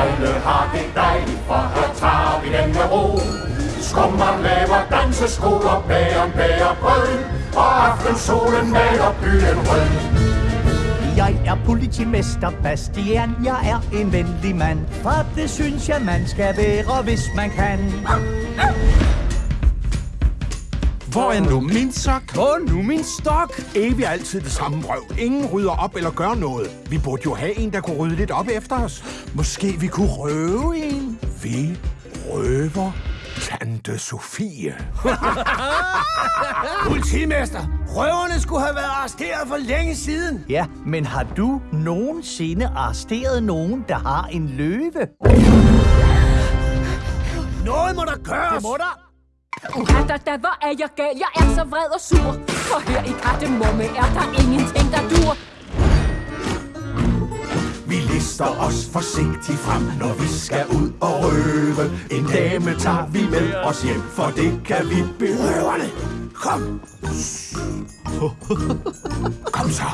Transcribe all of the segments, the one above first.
Alle har det dejligt, for her tager vi den med ro. Skummer laver dansesko og bæren bærer brød, og aftensolen maler byen rød. Jeg er politimester Bastian, jeg er en venlig mand, for det synes jeg man skal være, hvis man kan. Hvor er nu min sok? Hvor er nu min stok? Evig altid det samme røv. Ingen rydder op eller gør noget. Vi burde jo have en, der kunne rydde lidt op efter os. Måske vi kunne røve en? Vi røver Tante Sofie. Politimester, røverne skulle have været arresteret for længe siden. Ja, men har du nogensinde arresteret nogen, der har en løve? Noget må der gøres. Det må der Ja, da, da, hvor er jeg gal? Jeg er så vred og sur. For her i Kardemomme er der ingenting, der dur. Vi lister os forsigtigt frem, når vi skal ud og røve. En dame tager vi med os hjem, for det kan vi berøverne. Kom. Kom så.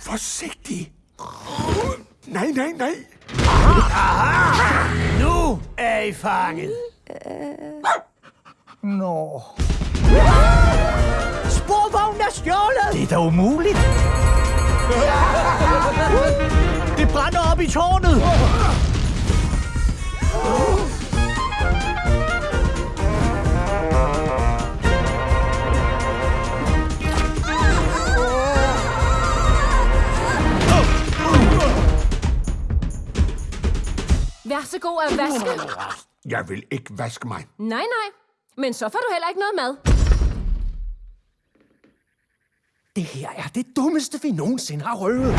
Forsigtig. Nej, nej, nej. Nu er I fanget. Nå. Sporvognen er stjålet. Det er da umuligt. Det brænder op i tårnet. Vær så god at vaske. Jeg vil ikke vaske mig. Nej, nej. Men så får du heller ikke noget mad. Det her er det dummeste, vi nogensinde har røvet.